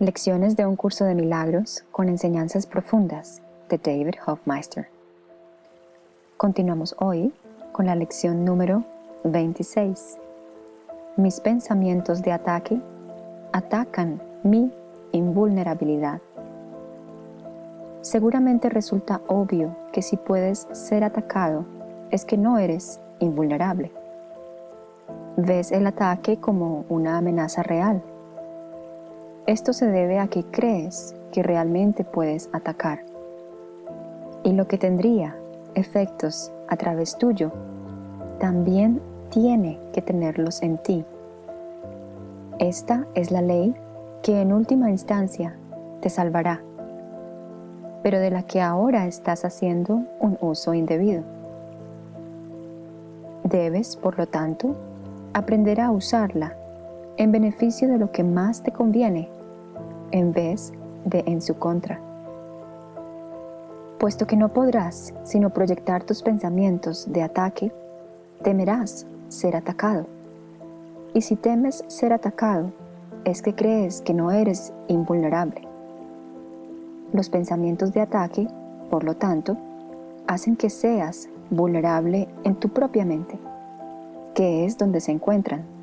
Lecciones de un curso de milagros con enseñanzas profundas de David Hofmeister. Continuamos hoy con la lección número 26. Mis pensamientos de ataque atacan mi invulnerabilidad. Seguramente resulta obvio que si puedes ser atacado es que no eres invulnerable. Ves el ataque como una amenaza real esto se debe a que crees que realmente puedes atacar. Y lo que tendría efectos a través tuyo, también tiene que tenerlos en ti. Esta es la ley que en última instancia te salvará, pero de la que ahora estás haciendo un uso indebido. Debes, por lo tanto, aprender a usarla en beneficio de lo que más te conviene en vez de en su contra. Puesto que no podrás sino proyectar tus pensamientos de ataque, temerás ser atacado. Y si temes ser atacado, es que crees que no eres invulnerable. Los pensamientos de ataque, por lo tanto, hacen que seas vulnerable en tu propia mente, que es donde se encuentran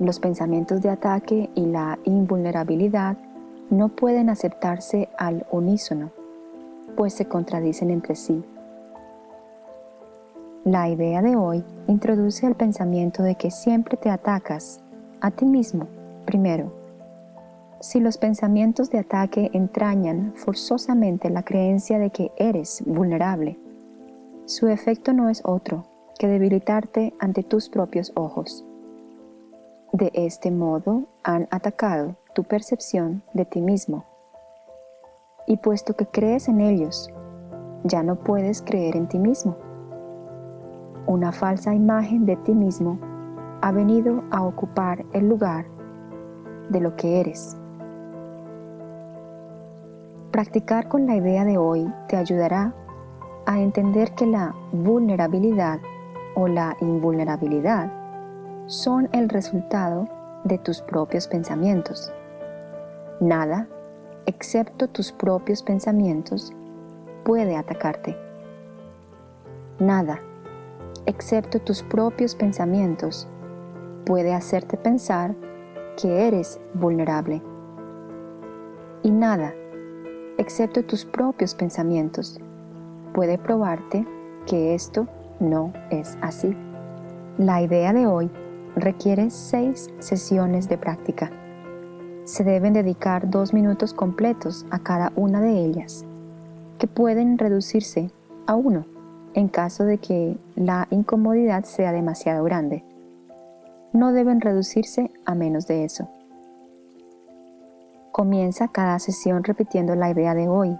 los pensamientos de ataque y la invulnerabilidad no pueden aceptarse al unísono, pues se contradicen entre sí. La idea de hoy introduce el pensamiento de que siempre te atacas a ti mismo primero. Si los pensamientos de ataque entrañan forzosamente la creencia de que eres vulnerable, su efecto no es otro que debilitarte ante tus propios ojos. De este modo han atacado tu percepción de ti mismo. Y puesto que crees en ellos, ya no puedes creer en ti mismo. Una falsa imagen de ti mismo ha venido a ocupar el lugar de lo que eres. Practicar con la idea de hoy te ayudará a entender que la vulnerabilidad o la invulnerabilidad son el resultado de tus propios pensamientos. Nada, excepto tus propios pensamientos, puede atacarte. Nada, excepto tus propios pensamientos, puede hacerte pensar que eres vulnerable. Y nada, excepto tus propios pensamientos, puede probarte que esto no es así. La idea de hoy requiere seis sesiones de práctica. Se deben dedicar dos minutos completos a cada una de ellas, que pueden reducirse a uno en caso de que la incomodidad sea demasiado grande. No deben reducirse a menos de eso. Comienza cada sesión repitiendo la idea de hoy.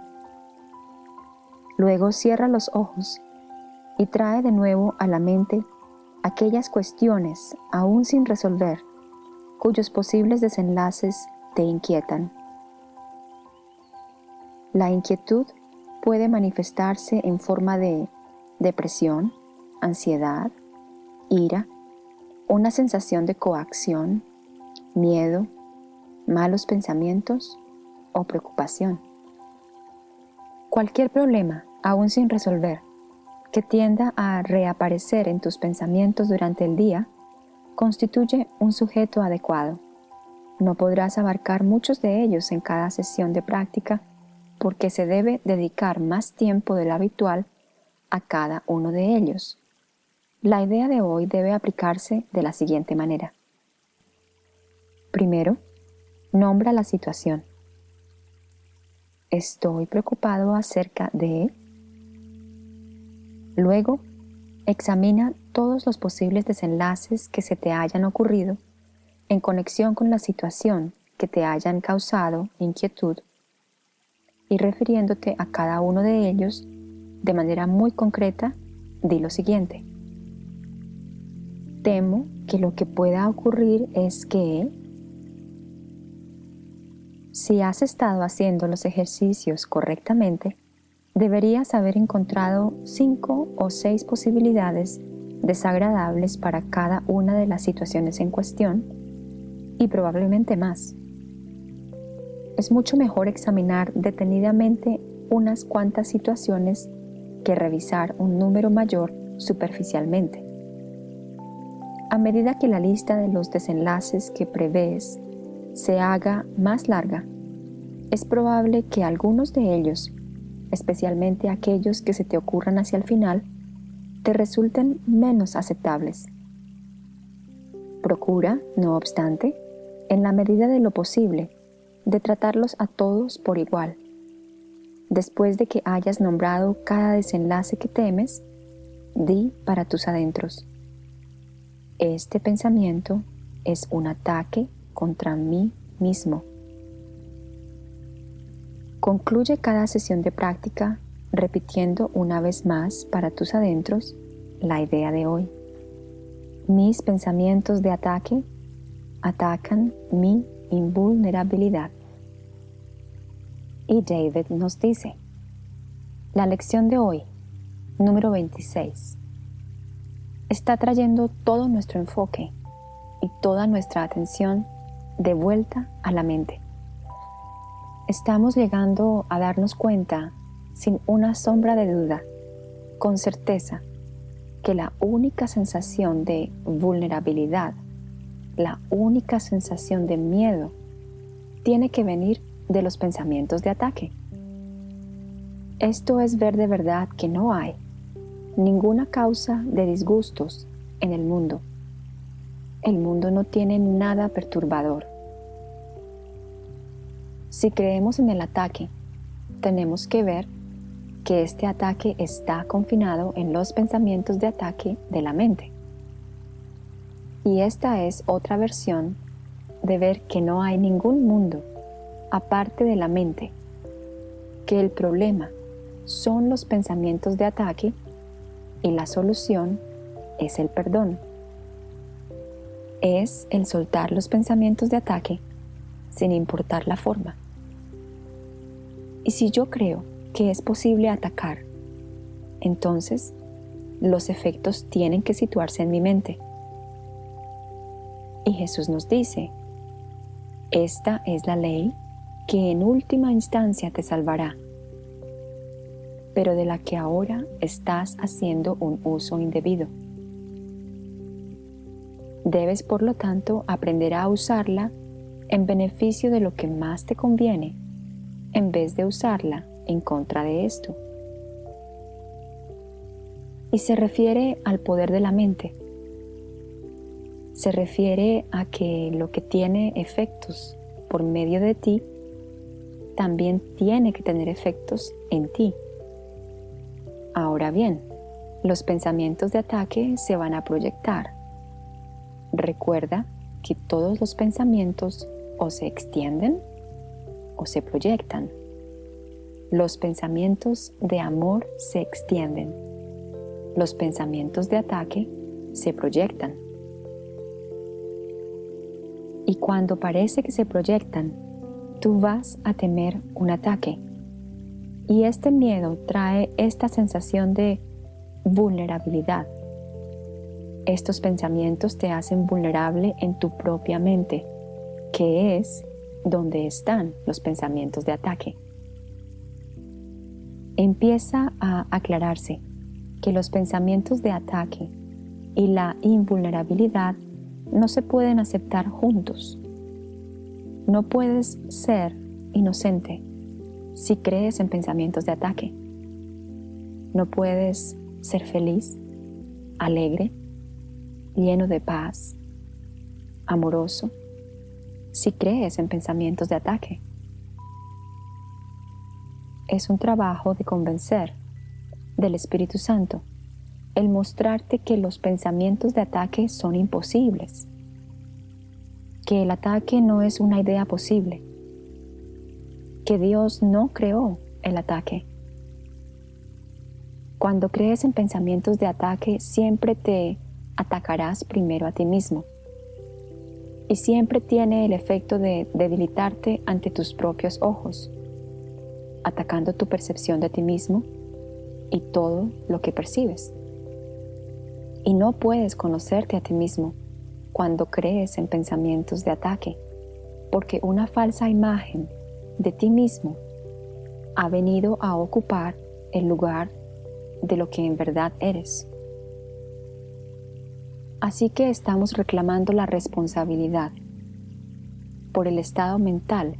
Luego cierra los ojos y trae de nuevo a la mente aquellas cuestiones aún sin resolver, cuyos posibles desenlaces te inquietan. La inquietud puede manifestarse en forma de depresión, ansiedad, ira, una sensación de coacción, miedo, malos pensamientos o preocupación. Cualquier problema aún sin resolver que tienda a reaparecer en tus pensamientos durante el día, constituye un sujeto adecuado. No podrás abarcar muchos de ellos en cada sesión de práctica porque se debe dedicar más tiempo del habitual a cada uno de ellos. La idea de hoy debe aplicarse de la siguiente manera. Primero, nombra la situación. Estoy preocupado acerca de Luego, examina todos los posibles desenlaces que se te hayan ocurrido en conexión con la situación que te hayan causado inquietud y refiriéndote a cada uno de ellos de manera muy concreta, di lo siguiente. Temo que lo que pueda ocurrir es que si has estado haciendo los ejercicios correctamente, deberías haber encontrado cinco o seis posibilidades desagradables para cada una de las situaciones en cuestión y probablemente más. es mucho mejor examinar detenidamente unas cuantas situaciones que revisar un número mayor superficialmente. A medida que la lista de los desenlaces que prevés se haga más larga, es probable que algunos de ellos, especialmente aquellos que se te ocurran hacia el final, te resulten menos aceptables. Procura, no obstante, en la medida de lo posible, de tratarlos a todos por igual. Después de que hayas nombrado cada desenlace que temes, di para tus adentros. Este pensamiento es un ataque contra mí mismo. Concluye cada sesión de práctica repitiendo una vez más para tus adentros la idea de hoy. Mis pensamientos de ataque atacan mi invulnerabilidad. Y David nos dice, la lección de hoy, número 26, está trayendo todo nuestro enfoque y toda nuestra atención de vuelta a la mente. Estamos llegando a darnos cuenta, sin una sombra de duda, con certeza, que la única sensación de vulnerabilidad la única sensación de miedo tiene que venir de los pensamientos de ataque. Esto es ver de verdad que no hay ninguna causa de disgustos en el mundo. El mundo no tiene nada perturbador. Si creemos en el ataque, tenemos que ver que este ataque está confinado en los pensamientos de ataque de la mente. Y esta es otra versión de ver que no hay ningún mundo aparte de la mente, que el problema son los pensamientos de ataque y la solución es el perdón. Es el soltar los pensamientos de ataque sin importar la forma. Y si yo creo que es posible atacar, entonces los efectos tienen que situarse en mi mente y Jesús nos dice, esta es la ley que en última instancia te salvará, pero de la que ahora estás haciendo un uso indebido. Debes, por lo tanto, aprender a usarla en beneficio de lo que más te conviene, en vez de usarla en contra de esto. Y se refiere al poder de la mente se refiere a que lo que tiene efectos por medio de ti también tiene que tener efectos en ti. Ahora bien, los pensamientos de ataque se van a proyectar. Recuerda que todos los pensamientos o se extienden o se proyectan. Los pensamientos de amor se extienden. Los pensamientos de ataque se proyectan y cuando parece que se proyectan, tú vas a temer un ataque. Y este miedo trae esta sensación de vulnerabilidad. Estos pensamientos te hacen vulnerable en tu propia mente, que es donde están los pensamientos de ataque. Empieza a aclararse que los pensamientos de ataque y la invulnerabilidad no se pueden aceptar juntos. No puedes ser inocente si crees en pensamientos de ataque. No puedes ser feliz, alegre, lleno de paz, amoroso, si crees en pensamientos de ataque. Es un trabajo de convencer del Espíritu Santo el mostrarte que los pensamientos de ataque son imposibles, que el ataque no es una idea posible, que Dios no creó el ataque. Cuando crees en pensamientos de ataque, siempre te atacarás primero a ti mismo y siempre tiene el efecto de debilitarte ante tus propios ojos, atacando tu percepción de ti mismo y todo lo que percibes y no puedes conocerte a ti mismo cuando crees en pensamientos de ataque, porque una falsa imagen de ti mismo ha venido a ocupar el lugar de lo que en verdad eres. Así que estamos reclamando la responsabilidad por el estado mental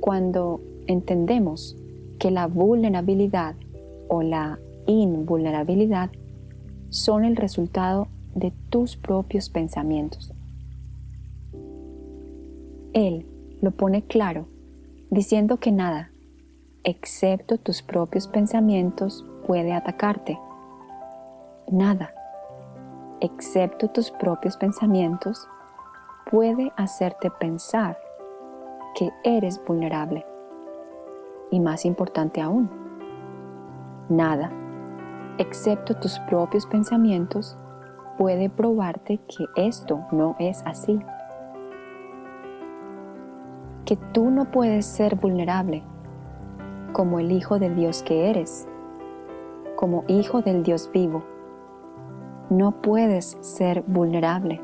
cuando entendemos que la vulnerabilidad o la invulnerabilidad son el resultado de tus propios pensamientos. Él lo pone claro diciendo que nada, excepto tus propios pensamientos, puede atacarte. Nada, excepto tus propios pensamientos, puede hacerte pensar que eres vulnerable. Y más importante aún, nada, excepto tus propios pensamientos, puede probarte que esto no es así. Que tú no puedes ser vulnerable como el Hijo de Dios que eres, como Hijo del Dios vivo. No puedes ser vulnerable.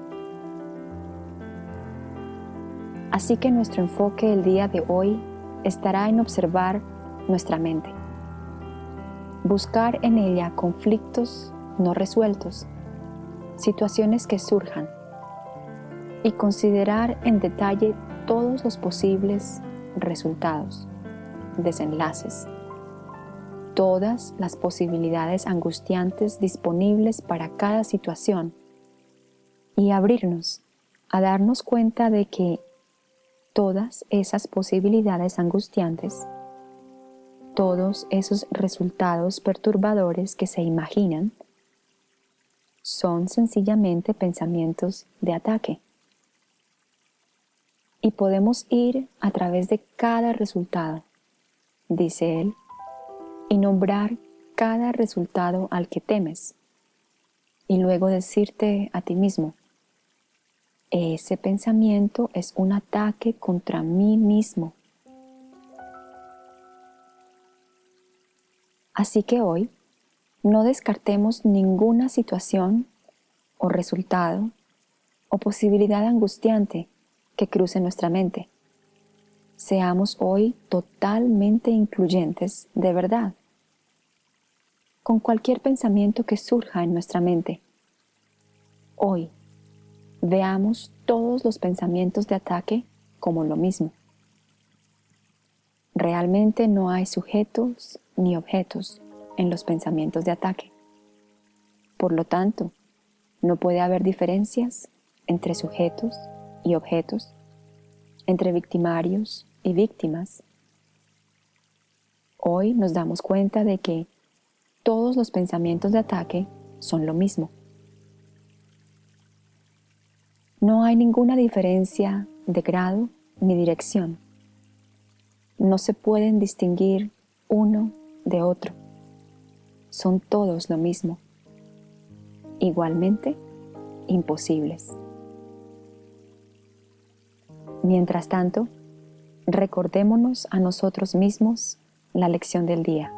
Así que nuestro enfoque el día de hoy estará en observar nuestra mente, buscar en ella conflictos no resueltos, situaciones que surjan y considerar en detalle todos los posibles resultados, desenlaces, todas las posibilidades angustiantes disponibles para cada situación y abrirnos a darnos cuenta de que todas esas posibilidades angustiantes, todos esos resultados perturbadores que se imaginan, son sencillamente pensamientos de ataque. Y podemos ir a través de cada resultado, dice él, y nombrar cada resultado al que temes, y luego decirte a ti mismo, ese pensamiento es un ataque contra mí mismo. Así que hoy no descartemos ninguna situación o resultado o posibilidad angustiante que cruce nuestra mente. Seamos hoy totalmente incluyentes de verdad con cualquier pensamiento que surja en nuestra mente. Hoy veamos todos los pensamientos de ataque como lo mismo. Realmente no hay sujetos ni objetos en los pensamientos de ataque. Por lo tanto, no puede haber diferencias entre sujetos y objetos, entre victimarios y víctimas. Hoy nos damos cuenta de que todos los pensamientos de ataque son lo mismo. No hay ninguna diferencia de grado ni dirección. No se pueden distinguir uno de otro. Son todos lo mismo. Igualmente, imposibles. Mientras tanto, recordémonos a nosotros mismos la lección del día.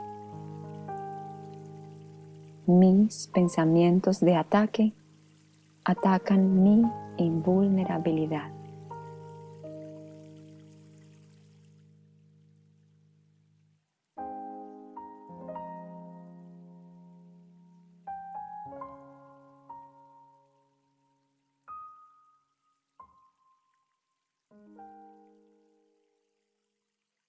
Mis pensamientos de ataque atacan mi invulnerabilidad.